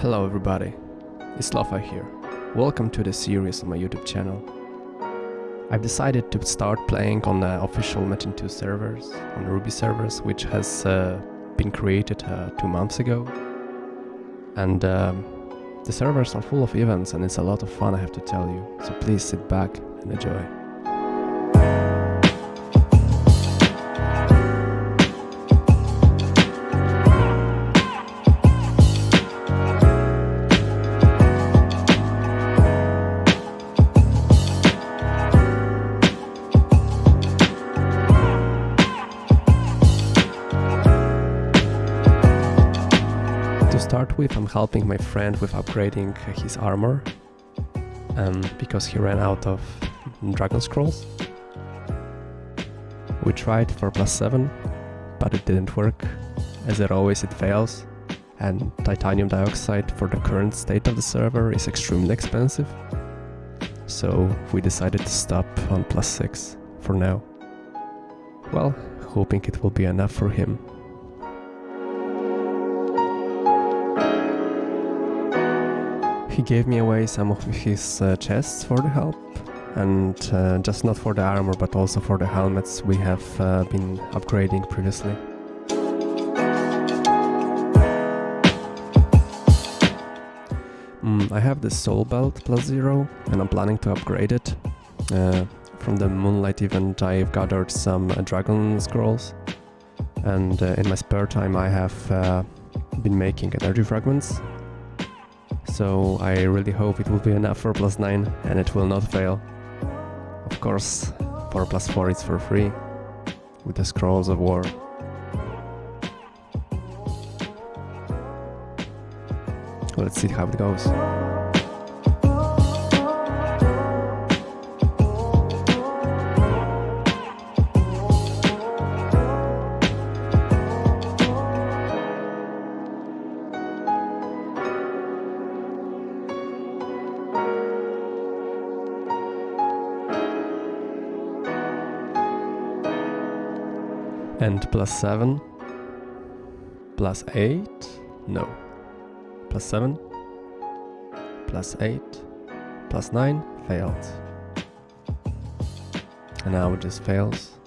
Hello everybody, it's Lofa here. Welcome to the series on my YouTube channel. I've decided to start playing on the official Metin 2 servers, on Ruby servers, which has uh, been created uh, two months ago. And um, the servers are full of events and it's a lot of fun I have to tell you, so please sit back and enjoy. Start with, I'm helping my friend with upgrading his armor um, because he ran out of dragon scrolls. We tried for plus 7, but it didn't work. As it always, it fails, and titanium dioxide for the current state of the server is extremely expensive. So we decided to stop on plus 6 for now. Well, hoping it will be enough for him. He gave me away some of his uh, chests for the help, and uh, just not for the armor but also for the helmets we have uh, been upgrading previously. Mm, I have the soul belt plus zero and I'm planning to upgrade it. Uh, from the moonlight event I've gathered some uh, dragon scrolls and uh, in my spare time I have been making energy fragments so I really hope it will be enough for plus 9 and it will not fail. Of course, for plus 4 it's for free, with the Scrolls of War. Let's see how it goes. And plus 7. Plus 8. No. Plus 7. Plus 8. Plus 9. Failed. And now it just fails.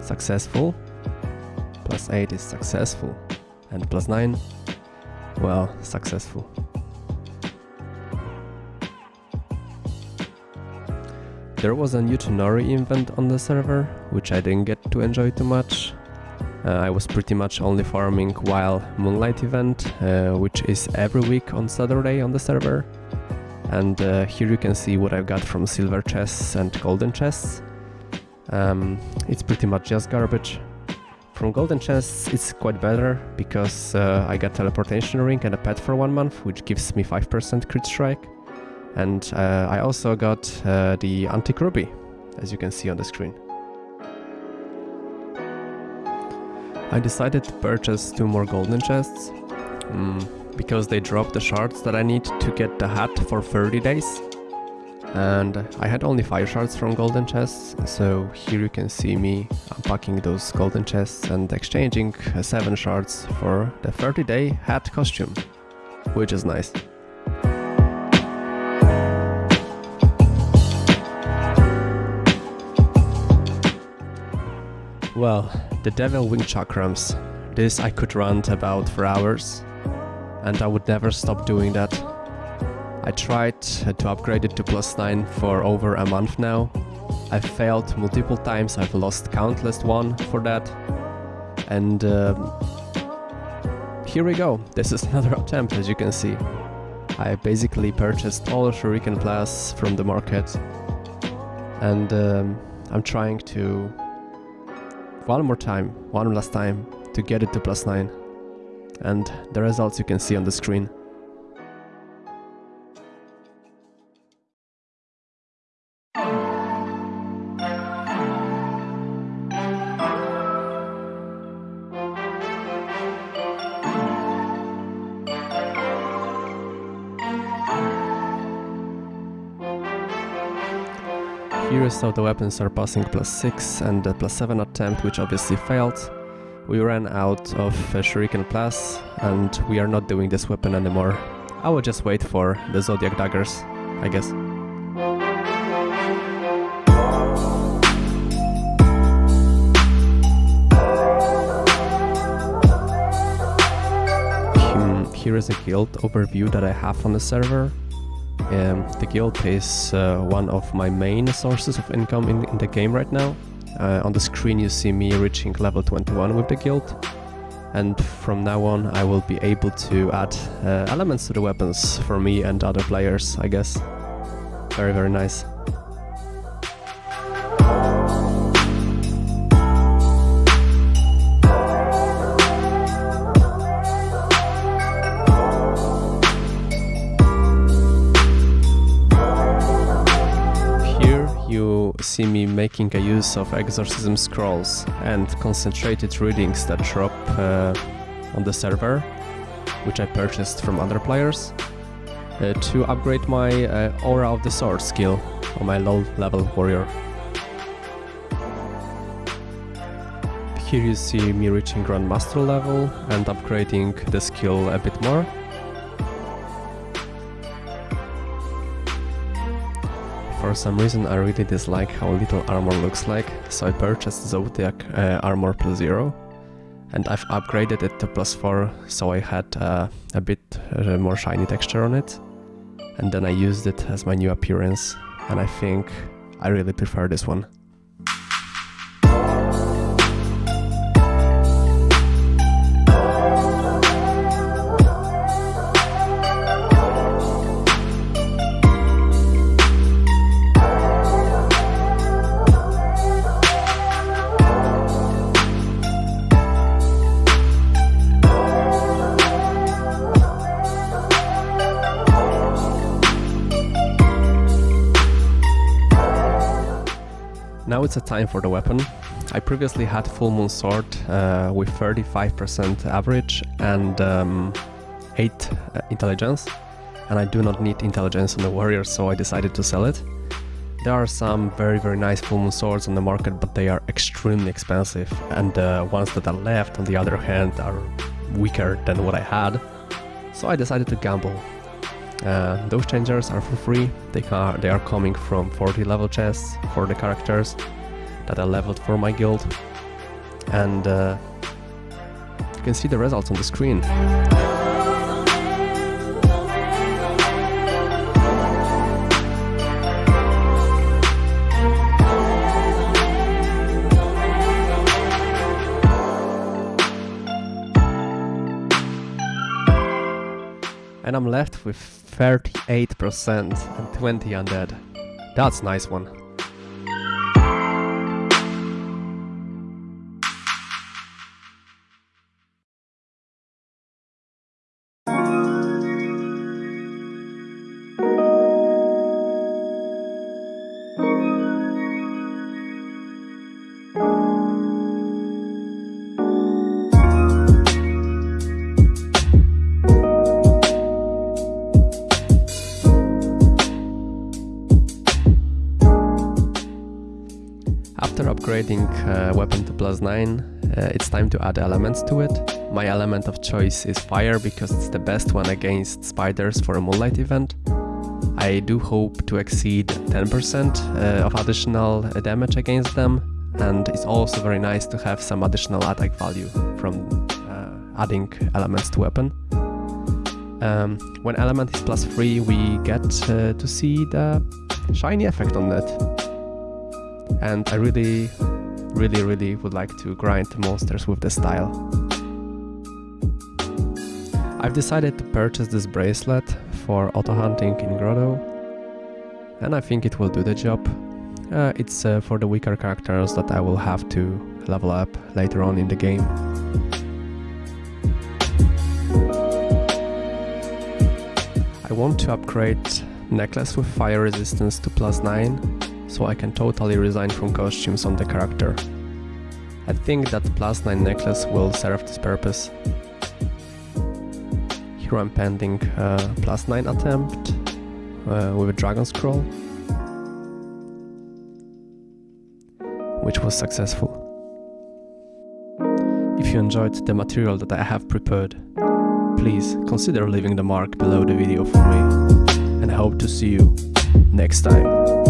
Successful. Plus 8 is successful. And plus 9. Well, successful. There was a new Tonori event on the server, which I didn't get to enjoy too much. Uh, I was pretty much only farming while Moonlight event, uh, which is every week on Saturday on the server. And uh, here you can see what I've got from silver chests and golden chests. Um, it's pretty much just garbage. From golden chests it's quite better, because uh, I got teleportation ring and a pet for one month, which gives me 5% crit strike. And uh, I also got uh, the Antique Ruby, as you can see on the screen. I decided to purchase two more golden chests, mm, because they drop the shards that I need to get the hat for 30 days. And I had only 5 shards from golden chests, so here you can see me unpacking those golden chests and exchanging uh, 7 shards for the 30 day hat costume, which is nice. Well, the Devil Wing Chakrams. This I could rant about for hours, and I would never stop doing that. I tried to upgrade it to plus 9 for over a month now. I've failed multiple times, I've lost countless won for that. And um, here we go, this is another attempt as you can see. I basically purchased all the Shuriken Plus from the market. And um, I'm trying to one more time, one last time, to get it to plus 9. And the results you can see on the screen. Is how the weapons are passing plus 6 and the plus 7 attempt which obviously failed. We ran out of uh, Shuriken Plus and we are not doing this weapon anymore. I will just wait for the Zodiac Daggers, I guess. Hmm, here is a guild overview that I have on the server. Um, the guild is uh, one of my main sources of income in, in the game right now. Uh, on the screen you see me reaching level 21 with the guild and from now on I will be able to add uh, elements to the weapons for me and other players, I guess. Very very nice. See me making a use of exorcism scrolls and concentrated readings that drop uh, on the server, which I purchased from other players, uh, to upgrade my uh, Aura of the Sword skill on my low level warrior. Here you see me reaching Grandmaster level and upgrading the skill a bit more. For some reason I really dislike how little armor looks like, so I purchased Zodiac uh, Armor plus 0 and I've upgraded it to plus 4 so I had uh, a bit uh, more shiny texture on it and then I used it as my new appearance and I think I really prefer this one. Now it's a time for the weapon. I previously had Full Moon Sword uh, with 35% average and um, 8 uh, intelligence, and I do not need intelligence on the warrior, so I decided to sell it. There are some very very nice Full Moon Swords on the market, but they are extremely expensive, and the ones that are left, on the other hand, are weaker than what I had. So I decided to gamble uh, those changers are for free, they are, they are coming from 40 level chests for the characters that are leveled for my guild. And uh, you can see the results on the screen. And I'm left with 38% and 20 undead. That's nice one. After upgrading uh, weapon to plus 9, uh, it's time to add elements to it. My element of choice is fire because it's the best one against spiders for a moonlight event. I do hope to exceed 10% uh, of additional uh, damage against them and it's also very nice to have some additional attack value from uh, adding elements to weapon. Um, when element is plus 3 we get uh, to see the shiny effect on it and I really, really, really would like to grind monsters with the style. I've decided to purchase this bracelet for auto hunting in Grotto, and I think it will do the job. Uh, it's uh, for the weaker characters that I will have to level up later on in the game. I want to upgrade necklace with fire resistance to plus 9 so I can totally resign from costumes on the character. I think that plus 9 necklace will serve this purpose. Here I'm pending plus 9 attempt uh, with a dragon scroll, which was successful. If you enjoyed the material that I have prepared, please consider leaving the mark below the video for me and I hope to see you next time.